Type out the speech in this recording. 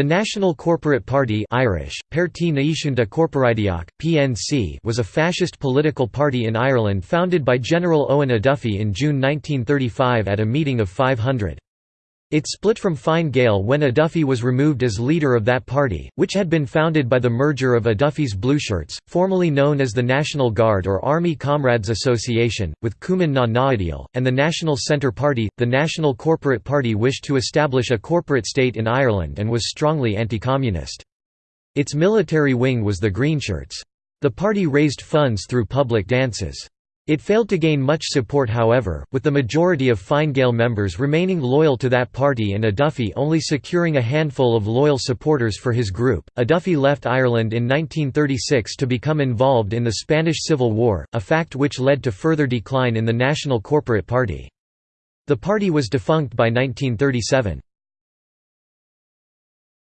The National Corporate Party Irish, PNC was a fascist political party in Ireland founded by General Eoin O'Duffy in June 1935 at a meeting of 500. It split from Fine Gael when O'Duffy was removed as leader of that party, which had been founded by the merger of O'Duffy's Blueshirts, formerly known as the National Guard or Army Comrades Association, with Cumann na nGaedheal, and the National Centre Party. The National Corporate Party wished to establish a corporate state in Ireland and was strongly anti-communist. Its military wing was the Greenshirts. The party raised funds through public dances. It failed to gain much support however, with the majority of Fine Gael members remaining loyal to that party and O'Duffy only securing a handful of loyal supporters for his group. O'Duffy left Ireland in 1936 to become involved in the Spanish Civil War, a fact which led to further decline in the National Corporate Party. The party was defunct by 1937.